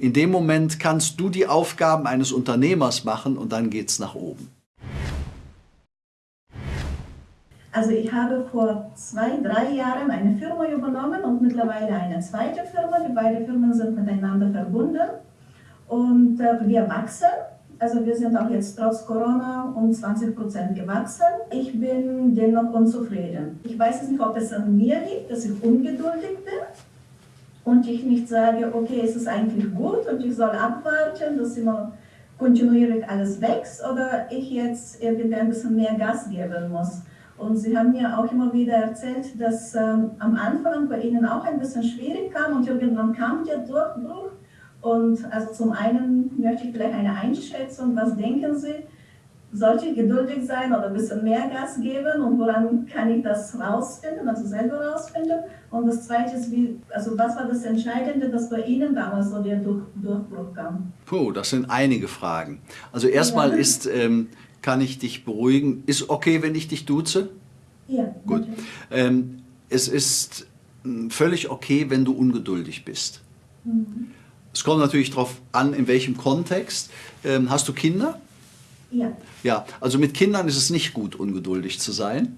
In dem Moment kannst du die Aufgaben eines Unternehmers machen und dann geht es nach oben. Also ich habe vor zwei, drei Jahren eine Firma übernommen und mittlerweile eine zweite Firma. Die beiden Firmen sind miteinander verbunden und äh, wir wachsen. Also wir sind auch jetzt trotz Corona um 20 Prozent gewachsen. Ich bin dennoch unzufrieden. Ich weiß nicht, ob es an mir liegt, dass ich ungeduldig bin und ich nicht sage, okay, es ist eigentlich gut und ich soll abwarten, dass immer kontinuierlich alles wächst oder ich jetzt irgendwie ein bisschen mehr Gas geben muss. Und Sie haben mir auch immer wieder erzählt, dass ähm, am Anfang bei Ihnen auch ein bisschen schwierig kam und irgendwann kam der Durchbruch. Und also zum einen möchte ich vielleicht eine Einschätzung, was denken Sie, sollte ich geduldig sein oder ein bisschen mehr Gas geben und woran kann ich das rausfinden, also selber rausfinden? Und das Zweite ist, wie, also was war das Entscheidende, dass bei Ihnen damals so der Durch, Durchbruch kam? Puh, das sind einige Fragen. Also erstmal ja. ist, ähm, kann ich dich beruhigen, ist okay, wenn ich dich duze? Ja. Gut. Ähm, es ist hm, völlig okay, wenn du ungeduldig bist. Mhm. Es kommt natürlich darauf an, in welchem Kontext. Ähm, hast du Kinder? Ja. Ja, also mit Kindern ist es nicht gut, ungeduldig zu sein.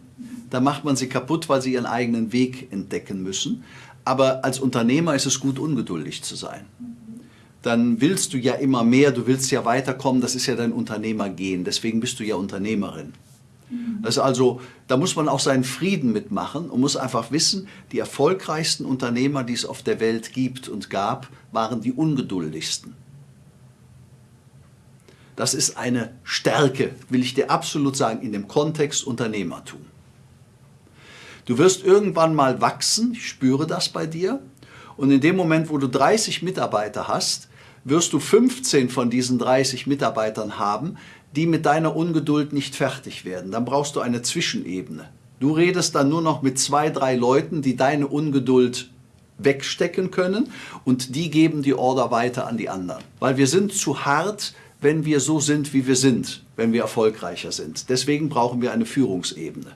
Da macht man sie kaputt, weil sie ihren eigenen Weg entdecken müssen. Aber als Unternehmer ist es gut, ungeduldig zu sein. Dann willst du ja immer mehr, du willst ja weiterkommen, das ist ja dein Unternehmergehen, deswegen bist du ja Unternehmerin. Das also, da muss man auch seinen Frieden mitmachen und muss einfach wissen, die erfolgreichsten Unternehmer, die es auf der Welt gibt und gab, waren die ungeduldigsten. Das ist eine Stärke, will ich dir absolut sagen, in dem Kontext Unternehmertum. Du wirst irgendwann mal wachsen, ich spüre das bei dir, und in dem Moment, wo du 30 Mitarbeiter hast, wirst du 15 von diesen 30 Mitarbeitern haben, die mit deiner Ungeduld nicht fertig werden. Dann brauchst du eine Zwischenebene. Du redest dann nur noch mit zwei, drei Leuten, die deine Ungeduld wegstecken können und die geben die Order weiter an die anderen. Weil wir sind zu hart, wenn wir so sind, wie wir sind, wenn wir erfolgreicher sind. Deswegen brauchen wir eine Führungsebene.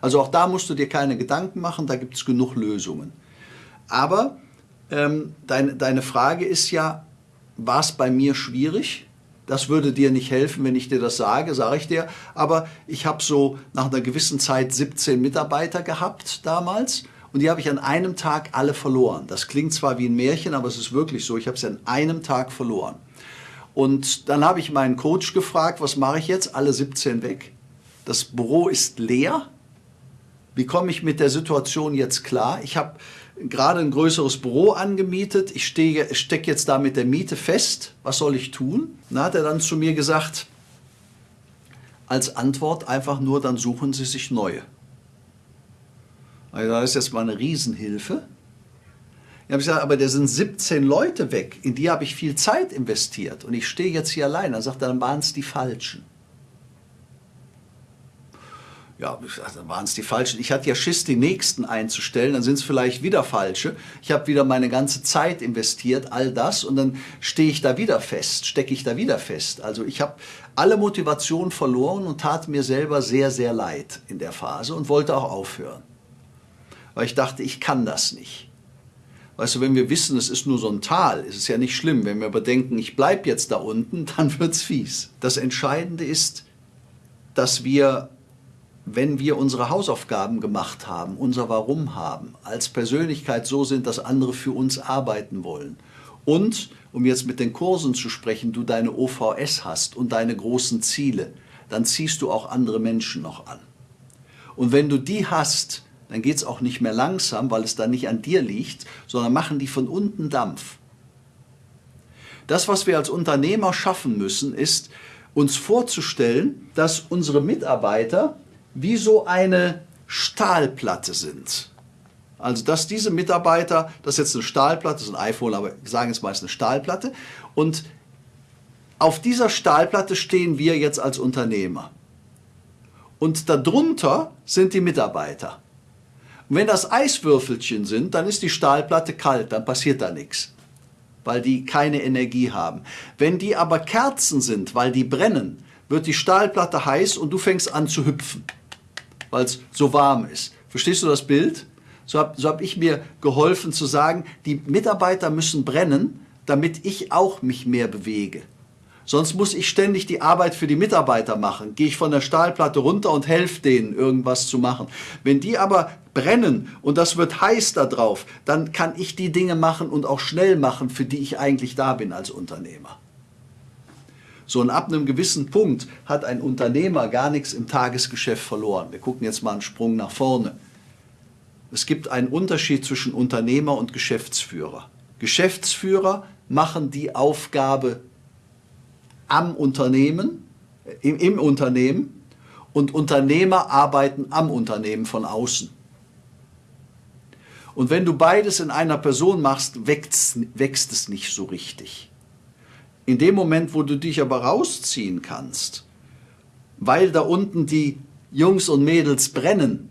Also auch da musst du dir keine Gedanken machen, da gibt es genug Lösungen. Aber ähm, dein, deine Frage ist ja, war es bei mir schwierig? Das würde dir nicht helfen, wenn ich dir das sage, sage ich dir. Aber ich habe so nach einer gewissen Zeit 17 Mitarbeiter gehabt damals und die habe ich an einem Tag alle verloren. Das klingt zwar wie ein Märchen, aber es ist wirklich so. Ich habe sie an einem Tag verloren. Und dann habe ich meinen Coach gefragt, was mache ich jetzt? Alle 17 weg. Das Büro ist leer. Wie komme ich mit der Situation jetzt klar? Ich habe gerade ein größeres Büro angemietet. Ich stecke jetzt da mit der Miete fest. Was soll ich tun? Dann hat er dann zu mir gesagt, als Antwort einfach nur, dann suchen Sie sich neue. Also das ist jetzt mal eine Riesenhilfe. Ich habe gesagt, aber da sind 17 Leute weg, in die habe ich viel Zeit investiert und ich stehe jetzt hier allein. Dann sagt er, dann waren es die Falschen. Ja, dann waren es die Falschen. Ich hatte ja Schiss, die Nächsten einzustellen, dann sind es vielleicht wieder Falsche. Ich habe wieder meine ganze Zeit investiert, all das und dann stehe ich da wieder fest, stecke ich da wieder fest. Also ich habe alle Motivation verloren und tat mir selber sehr, sehr leid in der Phase und wollte auch aufhören. Weil ich dachte, ich kann das nicht. Weißt du, wenn wir wissen, es ist nur so ein Tal, ist es ja nicht schlimm. Wenn wir aber denken, ich bleibe jetzt da unten, dann wird es fies. Das Entscheidende ist, dass wir, wenn wir unsere Hausaufgaben gemacht haben, unser Warum haben, als Persönlichkeit so sind, dass andere für uns arbeiten wollen. Und, um jetzt mit den Kursen zu sprechen, du deine OVS hast und deine großen Ziele, dann ziehst du auch andere Menschen noch an. Und wenn du die hast, dann geht es auch nicht mehr langsam, weil es dann nicht an dir liegt, sondern machen die von unten Dampf. Das, was wir als Unternehmer schaffen müssen, ist, uns vorzustellen, dass unsere Mitarbeiter wie so eine Stahlplatte sind. Also dass diese Mitarbeiter, das ist jetzt eine Stahlplatte, das ist ein iPhone, aber sagen es meist eine Stahlplatte, und auf dieser Stahlplatte stehen wir jetzt als Unternehmer. Und darunter sind die Mitarbeiter. Und wenn das Eiswürfelchen sind, dann ist die Stahlplatte kalt, dann passiert da nichts, weil die keine Energie haben. Wenn die aber Kerzen sind, weil die brennen, wird die Stahlplatte heiß und du fängst an zu hüpfen, weil es so warm ist. Verstehst du das Bild? So habe so hab ich mir geholfen zu sagen, die Mitarbeiter müssen brennen, damit ich auch mich mehr bewege. Sonst muss ich ständig die Arbeit für die Mitarbeiter machen. Gehe ich von der Stahlplatte runter und helfe denen, irgendwas zu machen. Wenn die aber brennen und das wird heiß da drauf, dann kann ich die Dinge machen und auch schnell machen, für die ich eigentlich da bin als Unternehmer. So und ab einem gewissen Punkt hat ein Unternehmer gar nichts im Tagesgeschäft verloren. Wir gucken jetzt mal einen Sprung nach vorne. Es gibt einen Unterschied zwischen Unternehmer und Geschäftsführer. Geschäftsführer machen die Aufgabe am Unternehmen, im, im Unternehmen und Unternehmer arbeiten am Unternehmen von außen. Und wenn du beides in einer Person machst, wächst, wächst es nicht so richtig. In dem Moment, wo du dich aber rausziehen kannst, weil da unten die Jungs und Mädels brennen,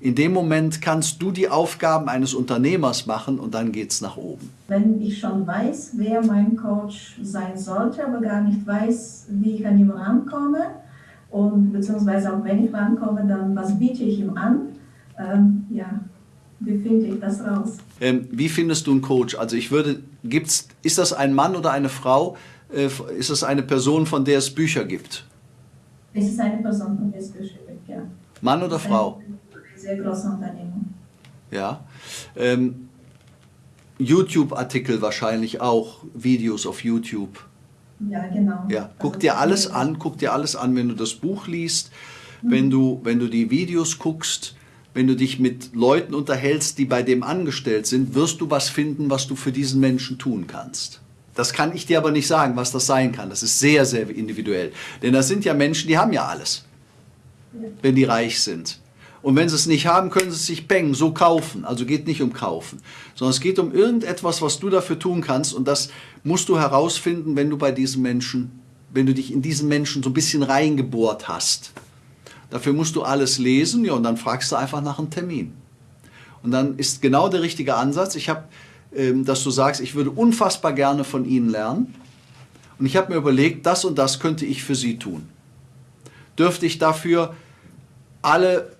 in dem Moment kannst du die Aufgaben eines Unternehmers machen und dann geht es nach oben. Wenn ich schon weiß, wer mein Coach sein sollte, aber gar nicht weiß, wie ich an ihn rankomme, und beziehungsweise auch wenn ich rankomme, dann was biete ich ihm an, ähm, ja, wie finde ich das raus? Ähm, wie findest du einen Coach? Also ich würde, gibt's, ist das ein Mann oder eine Frau? Äh, ist das eine Person, von der es Bücher gibt? Es ist eine Person, von der es Bücher gibt, ja. Mann oder Frau? Sehr große Unternehmung. Ja. Ähm, YouTube-Artikel wahrscheinlich auch, Videos auf YouTube. Ja, genau. Ja, guck also, dir alles an, guck dir alles an, wenn du das Buch liest, mhm. wenn, du, wenn du die Videos guckst, wenn du dich mit Leuten unterhältst, die bei dem angestellt sind, wirst du was finden, was du für diesen Menschen tun kannst. Das kann ich dir aber nicht sagen, was das sein kann. Das ist sehr, sehr individuell. Denn das sind ja Menschen, die haben ja alles, ja. wenn die reich sind. Und wenn sie es nicht haben, können sie es sich bang, so kaufen. Also geht nicht um kaufen, sondern es geht um irgendetwas, was du dafür tun kannst. Und das musst du herausfinden, wenn du bei diesen Menschen, wenn du dich in diesen Menschen so ein bisschen reingebohrt hast. Dafür musst du alles lesen, ja, und dann fragst du einfach nach einem Termin. Und dann ist genau der richtige Ansatz. Ich habe, ähm, dass du sagst, ich würde unfassbar gerne von ihnen lernen. Und ich habe mir überlegt, das und das könnte ich für sie tun. Dürfte ich dafür alle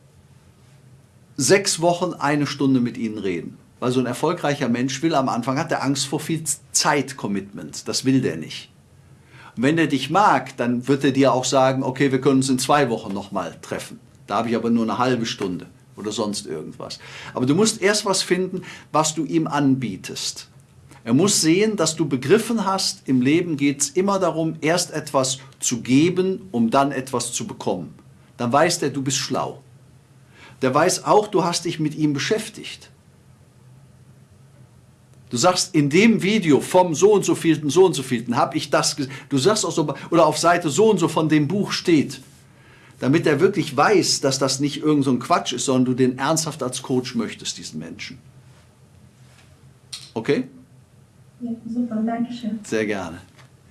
sechs Wochen eine Stunde mit ihnen reden. Weil so ein erfolgreicher Mensch will am Anfang, hat er Angst vor viel Zeit-Commitment. Das will der nicht. Und wenn er dich mag, dann wird er dir auch sagen, okay, wir können uns in zwei Wochen nochmal treffen. Da habe ich aber nur eine halbe Stunde oder sonst irgendwas. Aber du musst erst was finden, was du ihm anbietest. Er muss sehen, dass du begriffen hast, im Leben geht es immer darum, erst etwas zu geben, um dann etwas zu bekommen. Dann weiß er, du bist schlau der weiß auch, du hast dich mit ihm beschäftigt. Du sagst, in dem Video vom so und so vielten, so und so vielten habe ich das gesehen. Du sagst auch so, oder auf Seite so und so von dem Buch steht. Damit er wirklich weiß, dass das nicht irgend so ein Quatsch ist, sondern du den ernsthaft als Coach möchtest, diesen Menschen. Okay? Ja, super, danke schön. Sehr gerne.